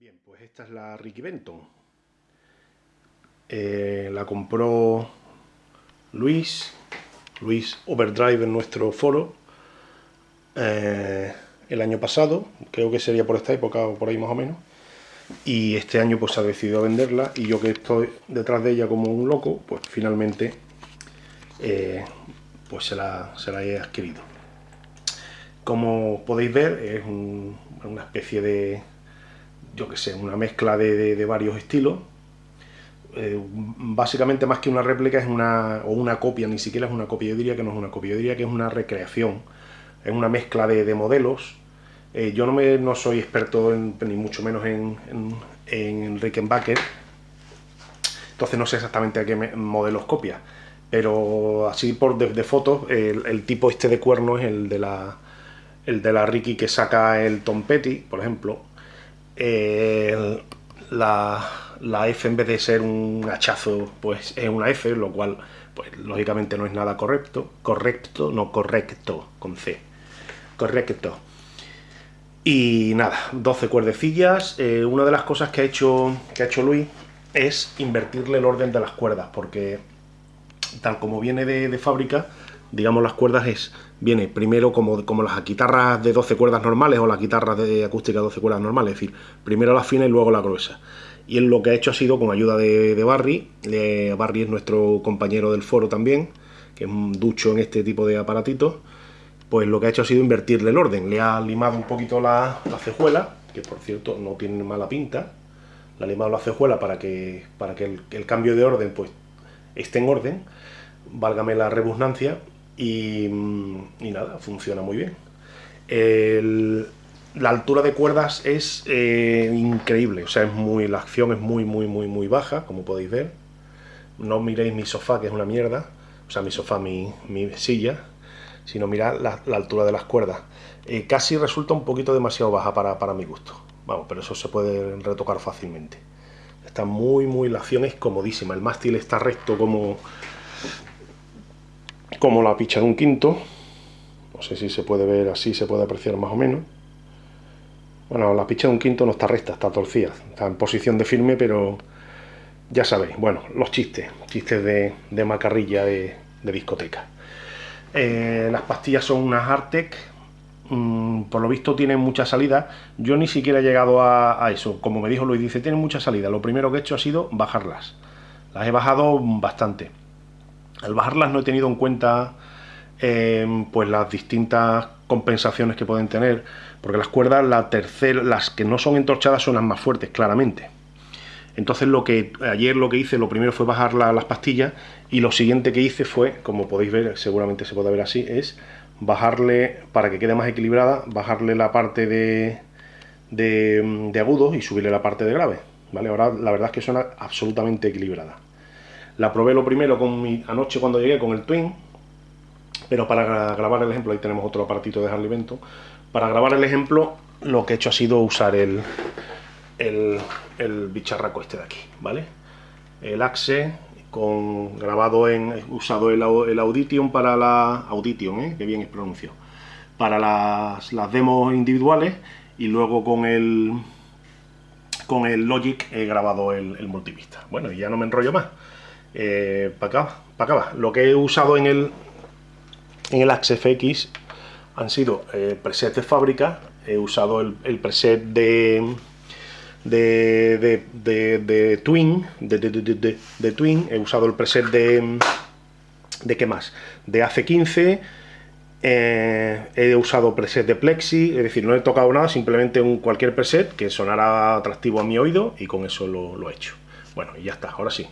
Bien, pues esta es la Ricky Benton. Eh, la compró Luis, Luis Overdrive en nuestro foro, eh, el año pasado, creo que sería por esta época o por ahí más o menos, y este año pues ha decidido venderla y yo que estoy detrás de ella como un loco, pues finalmente eh, pues se la, se la, he adquirido. Como podéis ver es una especie de, yo que sé, una mezcla de, varios estilos. Eh, básicamente más que una réplica es una, o una copia, ni siquiera es una copia, yo diría que no es una copia, yo diría que es una recreación, es una mezcla de, modelos. Eh, yo no, me, no soy experto, ni mucho menos en, en, en Rickenbacker, entonces no sé exactamente a qué modelos copia, pero así por de, fotos, el, tipo este de cuerno es el de la el de la Ricky que saca el Tom Petty, por ejemplo, la, la, F en vez de ser un hachazo, pues es una F, lo cual, pues lógicamente no es nada correcto, correcto, no correcto, con C, correcto. Y nada, 12 cuerdecillas, eh, una de las cosas que ha, hecho, que ha hecho Luis es invertirle el orden de las cuerdas, porque tal como viene de, de fábrica, digamos las cuerdas es viene primero como, como las guitarras de 12 cuerdas normales o las guitarras de acústica de 12 cuerdas normales, es decir, primero la fina y luego la gruesa. Y él lo que ha hecho ha sido con ayuda de, Barry, Barry es nuestro compañero del foro también, que es un ducho en este tipo de aparatitos, pues lo que ha hecho ha sido invertirle el orden, le ha limado un poquito la, cejuela, que por cierto no tiene mala pinta, le ha limado la cejuela para que, para que el, cambio de orden pues esté en orden, válgame la rebusnancia, Mm, y, nada, funciona muy bien. la altura de cuerdas es eh, increíble, o sea, es muy, la acción es muy, muy, muy, muy baja, como podéis ver. No miréis mi sofá, que es una mierda, o sea, mi sofá, mi, silla, sino mirad la, altura de las cuerdas. Eh, casi resulta un poquito demasiado baja para, para mi gusto. Vamos, pero eso se puede retocar fácilmente. Está muy, muy, la acción es comodísima. El mástil está recto como, como la picha de un quinto. No sé si se puede ver así, se puede apreciar más o menos. Bueno, la picha de un quinto no está recta, está torcida. Está en posición de firme, pero ya sabéis. Bueno, los chistes. Chistes de, macarrilla de, discoteca. Eh, las pastillas son unas Artec. Mm, por lo visto tienen mucha salida. Yo ni siquiera he llegado a, a eso. Como me dijo Luis, dice, tienen mucha salida. Lo primero que he hecho ha sido bajarlas. Las he bajado bastante. Al bajarlas no he tenido en cuenta em, pues las distintas compensaciones que pueden tener, porque las cuerdas, la tercera, las que no son entorchadas son las más fuertes, claramente. Entonces lo que ayer lo que hice, lo primero fue bajar las pastillas y lo siguiente que hice fue, como podéis ver, seguramente se puede ver así, es bajarle, para que quede más equilibrada, bajarle la parte de, de, de agudos y subirle la parte de grave. ¿vale? Ahora la verdad es que suena absolutamente equilibrada. La probé lo primero con mi, anoche cuando llegué con el Twin, pero para grabar el ejemplo, ahí tenemos otro aparatito de Harley Benton, para grabar el ejemplo lo que he hecho ha sido usar el, el, bicharraco este de aquí, ¿vale? El Axe con grabado en, usado el, el Audition para la Audition, ¿eh? que bien es pronuncio, para las, las demos individuales y luego con el con el Logic he grabado el, el multipista. Bueno, y ya no me enrollo más eh, para acá, para Lo que he usado en el, en el Axe FX han sido eh, presets de fábrica, he usado el, preset de, de, de, de Twin, de, Twin, he usado el preset de, de qué más, de AC15, eh, he usado preset de Plexi, es decir, no he tocado nada, simplemente un cualquier preset que sonara atractivo a mi oído y con eso lo, lo he hecho. Bueno, y ya está, ahora sí.